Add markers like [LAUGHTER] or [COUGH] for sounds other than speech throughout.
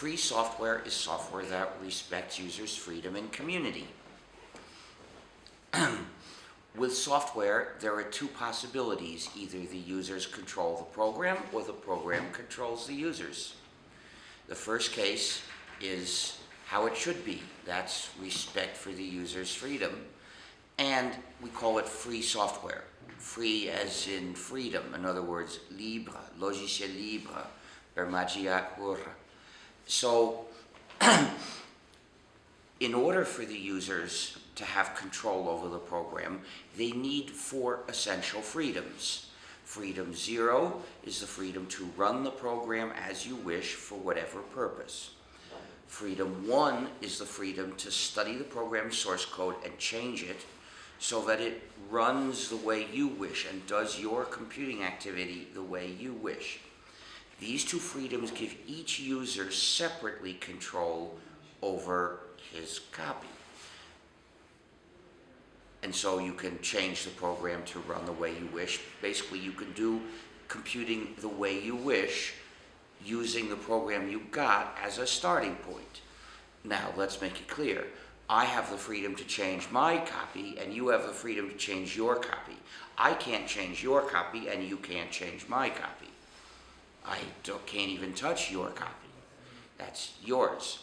Free software is software that respects users' freedom and community. [CLEARS THROAT] With software, there are two possibilities. Either the users control the program or the program controls the users. The first case is how it should be. That's respect for the user's freedom. And we call it free software. Free as in freedom. In other words, libre, logiciel libre, per magia pura. So, [CLEARS THROAT] in order for the users to have control over the program, they need four essential freedoms. Freedom zero is the freedom to run the program as you wish for whatever purpose. Freedom one is the freedom to study the program source code and change it so that it runs the way you wish and does your computing activity the way you wish. These two freedoms give each user separately control over his copy. And so you can change the program to run the way you wish. Basically, you can do computing the way you wish using the program you got as a starting point. Now, let's make it clear. I have the freedom to change my copy, and you have the freedom to change your copy. I can't change your copy, and you can't change my copy. I can't even touch your copy. That's yours.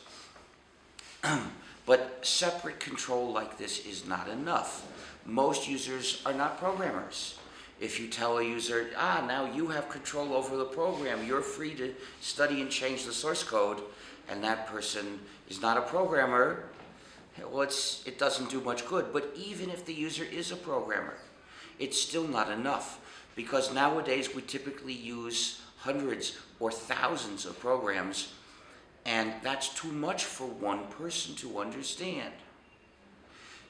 but separate control like this is not enough. Most users are not programmers. If you tell a user, ah, now you have control over the program, you're free to study and change the source code, and that person is not a programmer, well, it doesn't do much good. But even if the user is a programmer, it's still not enough because nowadays we typically use hundreds or thousands of programs and that's too much for one person to understand.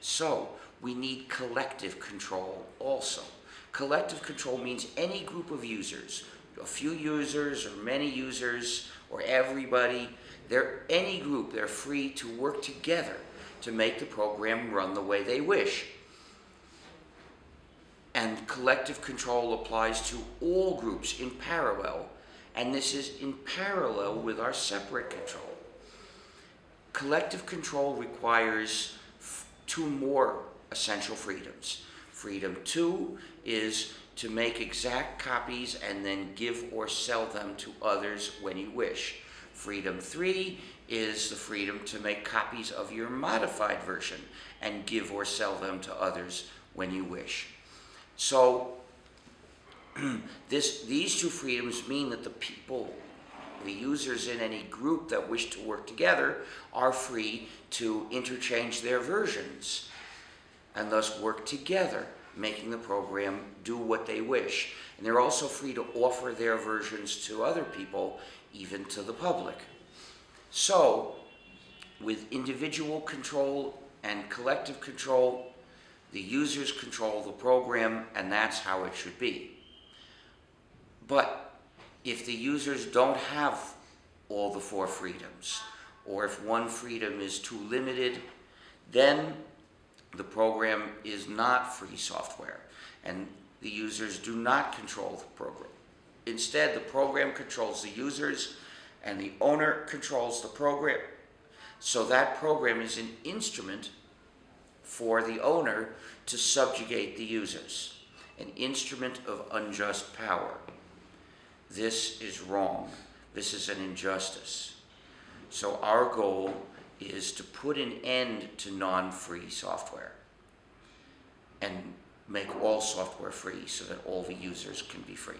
So we need collective control also. Collective control means any group of users, a few users or many users or everybody, they're any group, they're free to work together to make the program run the way they wish. And collective control applies to all groups in parallel, and this is in parallel with our separate control. Collective control requires two more essential freedoms. Freedom two is to make exact copies and then give or sell them to others when you wish. Freedom three is the freedom to make copies of your modified version and give or sell them to others when you wish. So [CLEARS THROAT] this, these two freedoms mean that the people, the users in any group that wish to work together are free to interchange their versions and thus work together, making the program do what they wish. And they're also free to offer their versions to other people, even to the public. So, with individual control and collective control, the users control the program, and that's how it should be. But if the users don't have all the four freedoms, or if one freedom is too limited, then the program is not free software, and the users do not control the program. Instead, the program controls the users, and the owner controls the program. So that program is an instrument for the owner to subjugate the users, an instrument of unjust power. This is wrong. This is an injustice. So our goal is to put an end to non-free software and make all software free so that all the users can be free.